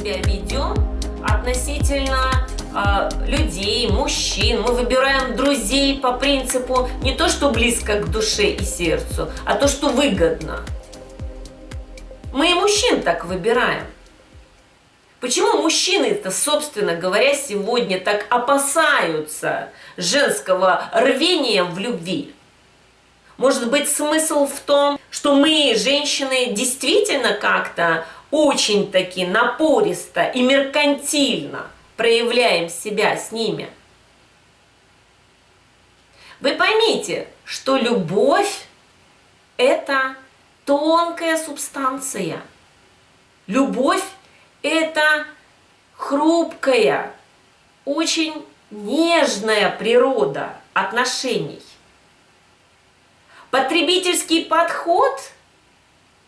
себя ведем относительно э, людей, мужчин. Мы выбираем друзей по принципу не то, что близко к душе и сердцу, а то, что выгодно. Мы и мужчин так выбираем. Почему мужчины-то, собственно говоря, сегодня так опасаются женского рвения в любви? Может быть, смысл в том, что мы, женщины, действительно как-то очень-таки напористо и меркантильно проявляем себя с ними? Вы поймите, что любовь – это тонкая субстанция. Любовь это хрупкая, очень нежная природа отношений. Потребительский подход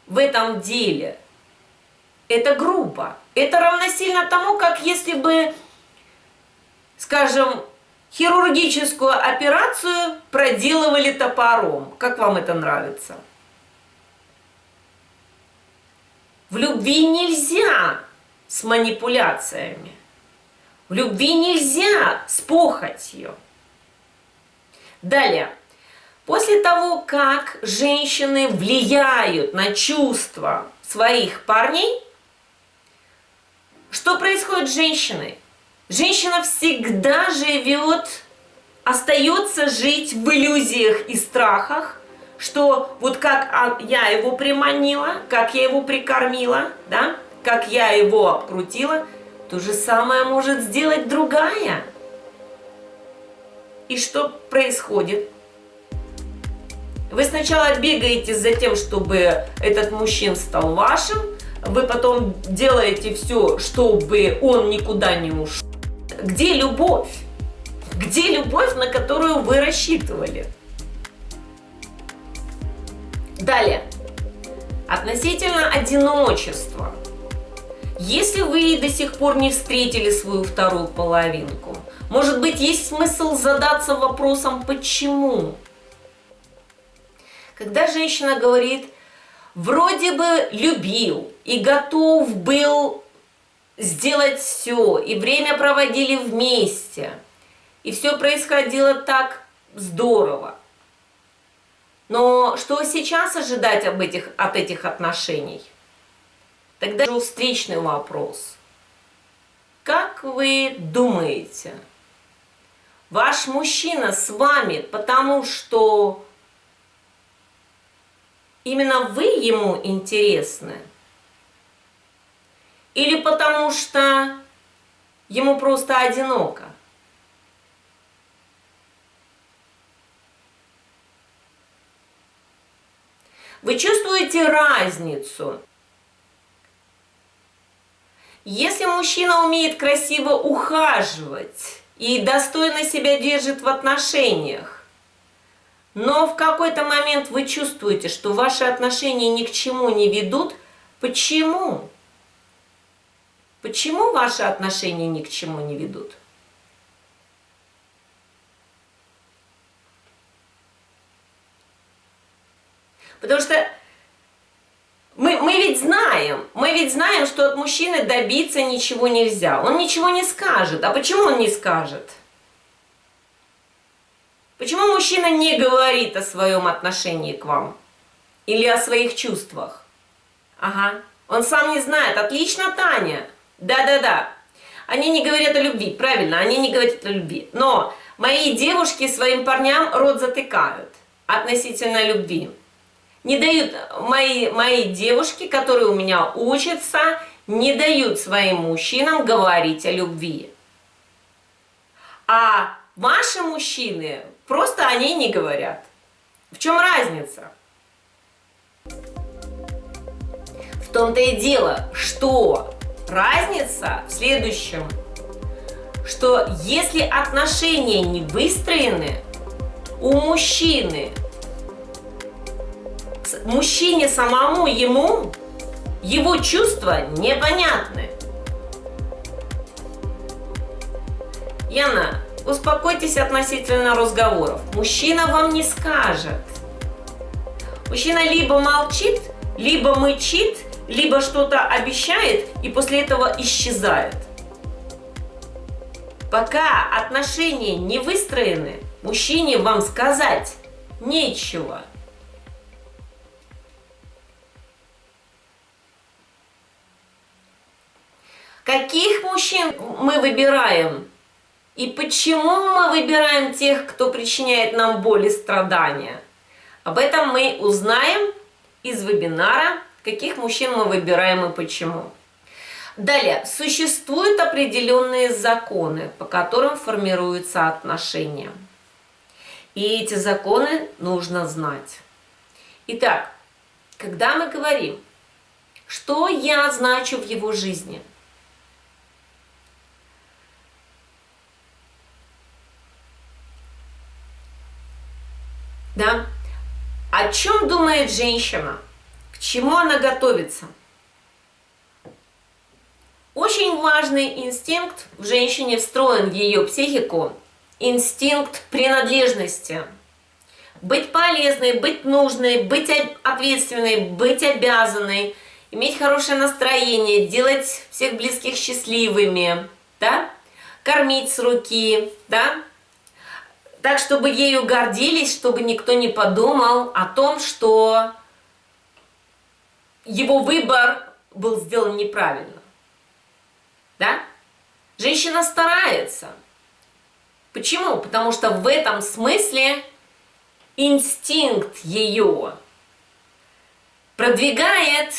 в этом деле – это грубо. Это равносильно тому, как если бы, скажем, хирургическую операцию проделывали топором. Как вам это нравится? В любви нельзя с манипуляциями. В любви нельзя с похотью. Далее. После того, как женщины влияют на чувства своих парней, что происходит с женщиной? Женщина всегда живет, остается жить в иллюзиях и страхах, что вот как я его приманила, как я его прикормила, да, как я его крутила, то же самое может сделать другая. И что происходит? Вы сначала бегаете за тем, чтобы этот мужчина стал вашим, вы потом делаете все, чтобы он никуда не ушел. Где любовь? Где любовь, на которую вы рассчитывали? Далее. Относительно одиночества. Если вы до сих пор не встретили свою вторую половинку, может быть, есть смысл задаться вопросом «почему?». Когда женщина говорит «вроде бы любил и готов был сделать все, и время проводили вместе, и все происходило так здорово», но что сейчас ожидать об этих, от этих отношений? Тогда же встречный вопрос. Как вы думаете, ваш мужчина с вами, потому что именно вы ему интересны? Или потому что ему просто одиноко? Вы чувствуете разницу если мужчина умеет красиво ухаживать и достойно себя держит в отношениях, но в какой-то момент вы чувствуете, что ваши отношения ни к чему не ведут, почему? Почему ваши отношения ни к чему не ведут? Потому что мы, мы ведь знаем, мы ведь знаем, что от мужчины добиться ничего нельзя. Он ничего не скажет. А почему он не скажет? Почему мужчина не говорит о своем отношении к вам? Или о своих чувствах? Ага, он сам не знает. Отлично, Таня. Да-да-да. Они не говорят о любви, правильно, они не говорят о любви. Но мои девушки своим парням рот затыкают относительно любви не дают, мои, мои девушки, которые у меня учатся, не дают своим мужчинам говорить о любви. А ваши мужчины, просто они не говорят. В чем разница? В том-то и дело, что разница в следующем, что если отношения не выстроены, у мужчины мужчине самому, ему, его чувства непонятны. Яна, успокойтесь относительно разговоров. Мужчина вам не скажет. Мужчина либо молчит, либо мычит, либо что-то обещает и после этого исчезает. Пока отношения не выстроены, мужчине вам сказать нечего. Каких мужчин мы выбираем? И почему мы выбираем тех, кто причиняет нам боль и страдания? Об этом мы узнаем из вебинара «Каких мужчин мы выбираем и почему?». Далее, существуют определенные законы, по которым формируются отношения. И эти законы нужно знать. Итак, когда мы говорим, что я значу в его жизни – Да? О чем думает женщина? К чему она готовится? Очень важный инстинкт в женщине встроен в ее психику. Инстинкт принадлежности. Быть полезной, быть нужной, быть ответственной, быть обязанной, иметь хорошее настроение, делать всех близких счастливыми, да? кормить с руки, да? Так, чтобы ею гордились, чтобы никто не подумал о том, что его выбор был сделан неправильно. Да? Женщина старается. Почему? Потому что в этом смысле инстинкт ее продвигает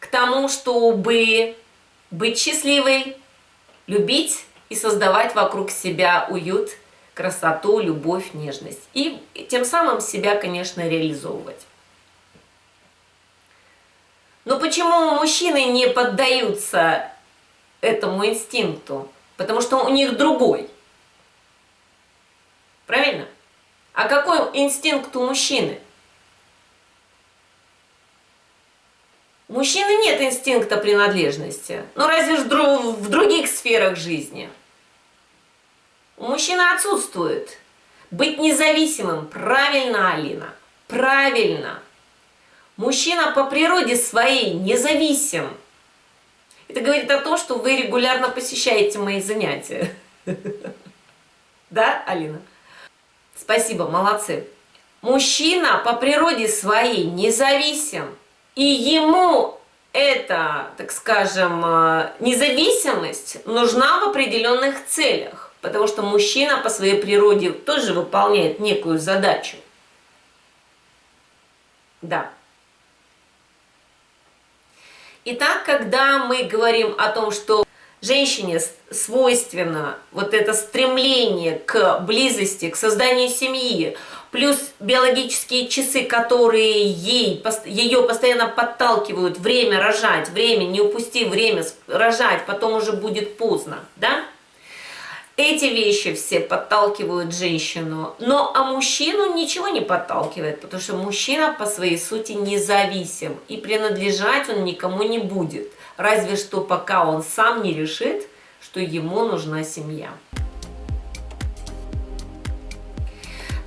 к тому, чтобы быть счастливой, любить и создавать вокруг себя уют – красоту, любовь, нежность. И тем самым себя, конечно, реализовывать. Но почему мужчины не поддаются этому инстинкту? Потому что у них другой. Правильно? А какой инстинкт у мужчины? У мужчины нет инстинкта принадлежности. Ну разве ж в других сферах жизни. У мужчины отсутствует. Быть независимым. Правильно, Алина. Правильно. Мужчина по природе своей независим. Это говорит о том, что вы регулярно посещаете мои занятия. Да, Алина? Спасибо, молодцы. Мужчина по природе своей независим. И ему эта, так скажем, э, независимость нужна в определенных целях. Потому что мужчина по своей природе тоже выполняет некую задачу. Да. Итак, когда мы говорим о том, что женщине свойственно вот это стремление к близости, к созданию семьи, плюс биологические часы, которые ей, ее постоянно подталкивают, время рожать, время, не упусти время рожать, потом уже будет поздно, да? Эти вещи все подталкивают женщину, но а мужчину ничего не подталкивает, потому что мужчина по своей сути независим, и принадлежать он никому не будет, разве что пока он сам не решит, что ему нужна семья.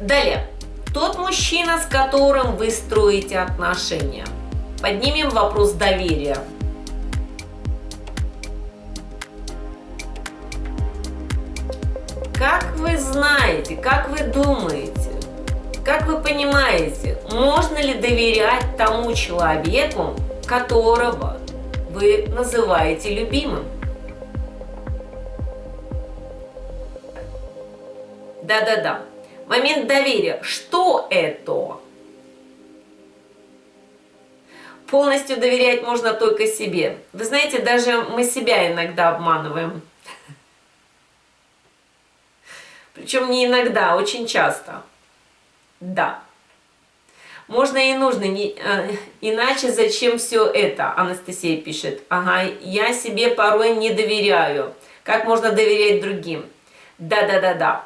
Далее. Тот мужчина, с которым вы строите отношения. Поднимем вопрос доверия. Как вы знаете, как вы думаете, как вы понимаете, можно ли доверять тому человеку, которого вы называете любимым? Да-да-да. Момент доверия. Что это? Полностью доверять можно только себе. Вы знаете, даже мы себя иногда обманываем. Причем не иногда, а очень часто. Да. Можно и нужно, не, э, иначе зачем все это? Анастасия пишет. Ага, я себе порой не доверяю. Как можно доверять другим? Да-да-да-да.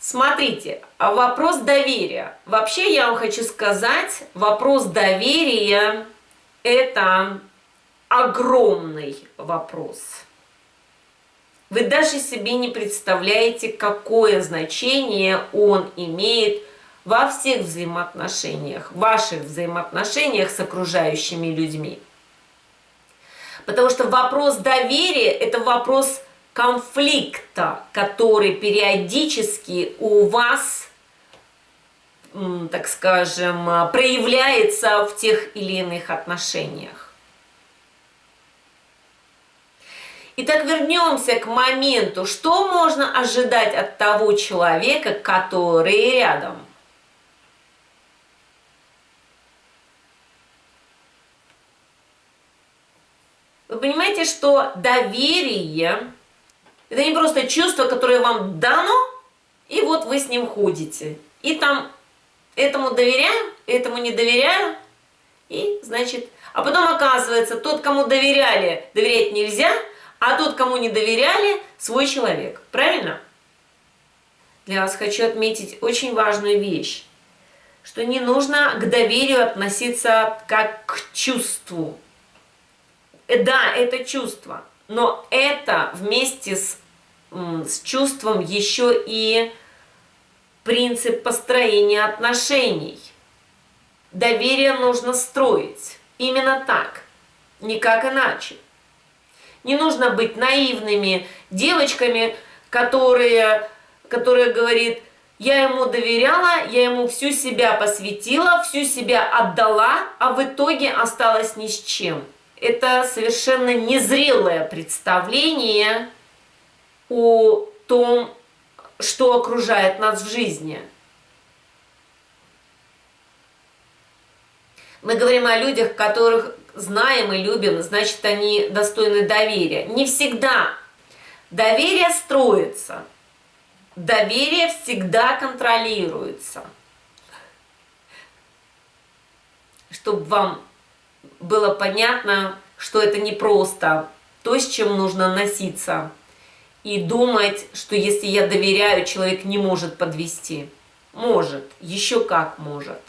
Смотрите, а вопрос доверия. Вообще я вам хочу сказать, вопрос доверия это огромный вопрос. Вы даже себе не представляете, какое значение он имеет во всех взаимоотношениях, ваших взаимоотношениях с окружающими людьми. Потому что вопрос доверия – это вопрос конфликта, который периодически у вас, так скажем, проявляется в тех или иных отношениях. Итак, вернемся к моменту, что можно ожидать от того человека, который рядом. Вы понимаете, что доверие – это не просто чувство, которое вам дано, и вот вы с ним ходите. И там этому доверяю, этому не доверяю, и, значит, а потом оказывается, тот, кому доверяли, доверять нельзя – а тот, кому не доверяли, свой человек. Правильно? Для вас хочу отметить очень важную вещь, что не нужно к доверию относиться как к чувству. Э, да, это чувство, но это вместе с, с чувством еще и принцип построения отношений. Доверие нужно строить именно так, никак иначе. Не нужно быть наивными девочками, которые, которые говорит, я ему доверяла, я ему всю себя посвятила, всю себя отдала, а в итоге осталась ни с чем. Это совершенно незрелое представление о том, что окружает нас в жизни. Мы говорим о людях, которых знаем и любим, значит, они достойны доверия. Не всегда. Доверие строится. Доверие всегда контролируется. Чтобы вам было понятно, что это не просто то, с чем нужно носиться. И думать, что если я доверяю, человек не может подвести. Может, еще как может.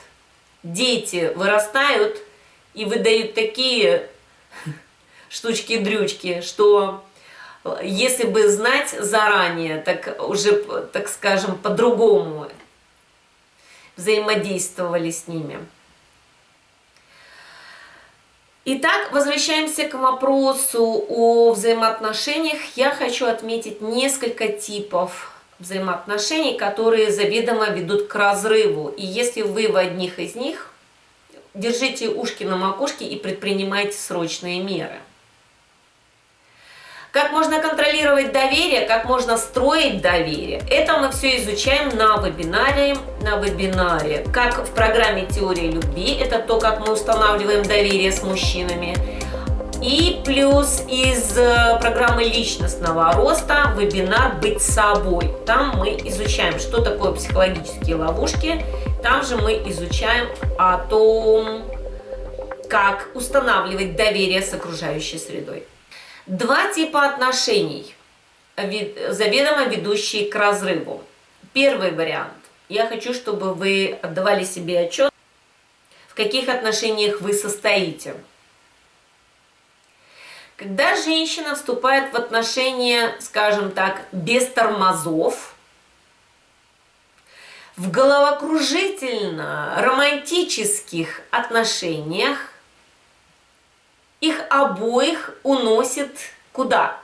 Дети вырастают и выдают такие штучки-дрючки, что если бы знать заранее, так уже, так скажем, по-другому взаимодействовали с ними. Итак, возвращаемся к вопросу о взаимоотношениях. Я хочу отметить несколько типов взаимоотношений, которые заведомо ведут к разрыву. И если вы в одних из них держите ушки на макушке и предпринимайте срочные меры. Как можно контролировать доверие, как можно строить доверие, это мы все изучаем на вебинаре, на вебинаре. Как в программе «Теория любви», это то, как мы устанавливаем доверие с мужчинами. И плюс из э, программы личностного роста вебинар «Быть собой». Там мы изучаем, что такое психологические ловушки. Там же мы изучаем о том, как устанавливать доверие с окружающей средой. Два типа отношений, заведомо ведущие к разрыву. Первый вариант. Я хочу, чтобы вы отдавали себе отчет, в каких отношениях вы состоите. Когда женщина вступает в отношения, скажем так, без тормозов, в головокружительно романтических отношениях, их обоих уносит куда?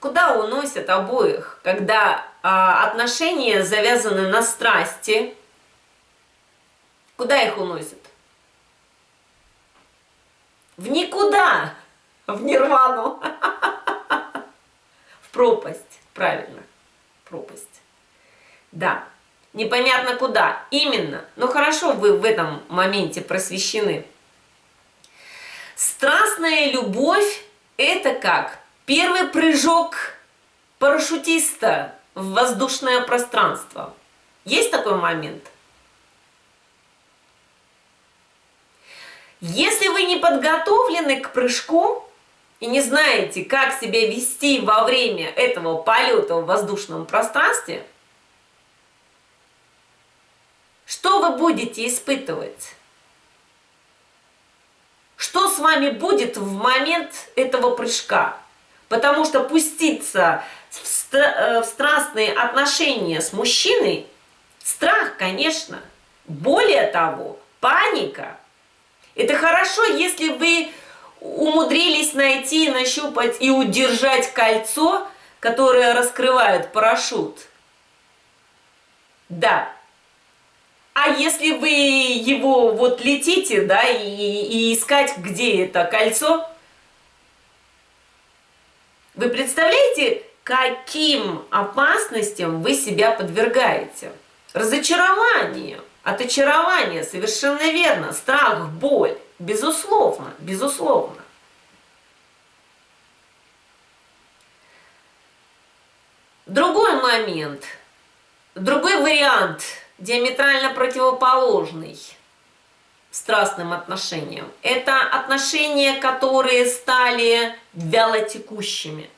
Куда уносят обоих, когда а, отношения завязаны на страсти? Куда их уносят? В никуда, в нирвану, в пропасть, правильно, пропасть. Да, непонятно куда, именно, но хорошо вы в этом моменте просвещены. Страстная любовь – это как первый прыжок парашютиста в воздушное пространство. Есть такой момент? Если вы не подготовлены к прыжку и не знаете, как себя вести во время этого полета в воздушном пространстве, что вы будете испытывать? Что с вами будет в момент этого прыжка? Потому что пуститься в, стра э, в страстные отношения с мужчиной – страх, конечно. Более того, паника – это хорошо, если вы умудрились найти, нащупать и удержать кольцо, которое раскрывает парашют. Да. А если вы его вот летите, да, и, и искать, где это кольцо, вы представляете, каким опасностям вы себя подвергаете? Разочарование, от очарования, совершенно верно, страх, боль, безусловно, безусловно. Другой момент, другой вариант, диаметрально противоположный страстным отношениям. Это отношения, которые стали вялотекущими.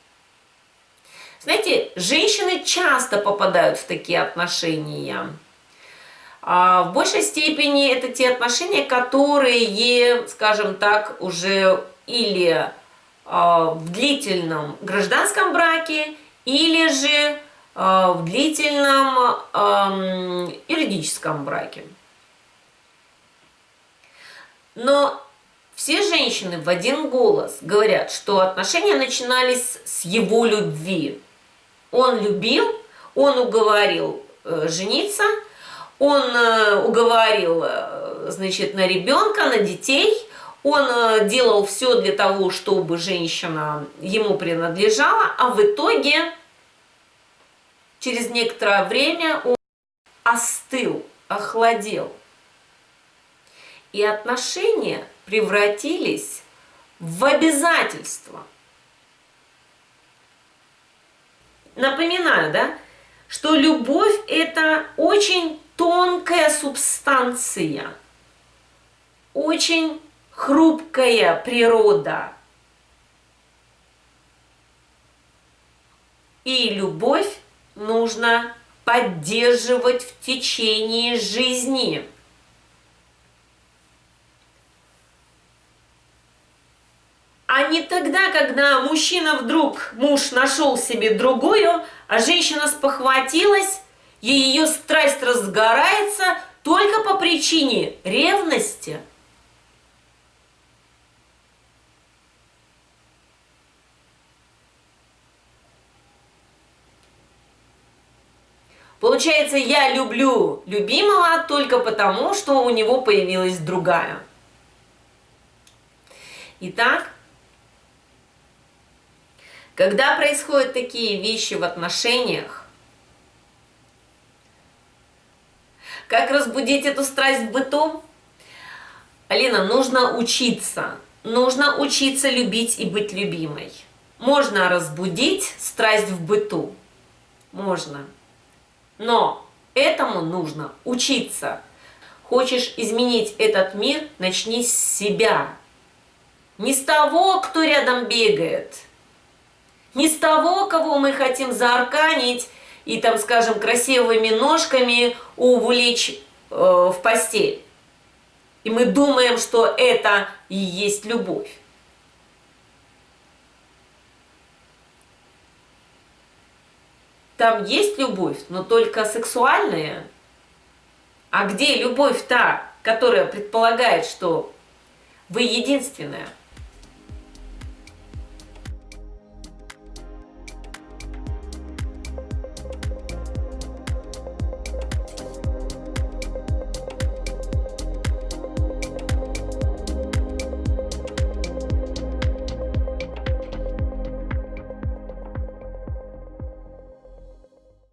Знаете, женщины часто попадают в такие отношения. А в большей степени это те отношения, которые, скажем так, уже или а, в длительном гражданском браке, или же в длительном юридическом браке. Но все женщины в один голос говорят, что отношения начинались с его любви. Он любил, он уговорил э, жениться, он э, уговорил, э, значит, на ребенка, на детей, он делал все для того, чтобы женщина ему принадлежала, а в итоге через некоторое время он остыл, охладел. И отношения превратились в обязательство – Напоминаю, да, что любовь – это очень тонкая субстанция, очень хрупкая природа. И любовь нужно поддерживать в течение жизни. а не тогда, когда мужчина вдруг, муж нашел себе другую, а женщина спохватилась, и ее страсть разгорается только по причине ревности. Получается, я люблю любимого только потому, что у него появилась другая. Итак, когда происходят такие вещи в отношениях, как разбудить эту страсть в быту? Алина, нужно учиться. Нужно учиться любить и быть любимой. Можно разбудить страсть в быту. Можно. Но этому нужно учиться. Хочешь изменить этот мир, начни с себя. Не с того, кто рядом бегает, не с того, кого мы хотим заарканить и, там, скажем, красивыми ножками увлечь э, в постель. И мы думаем, что это и есть любовь. Там есть любовь, но только сексуальная. А где любовь та, которая предполагает, что вы единственная?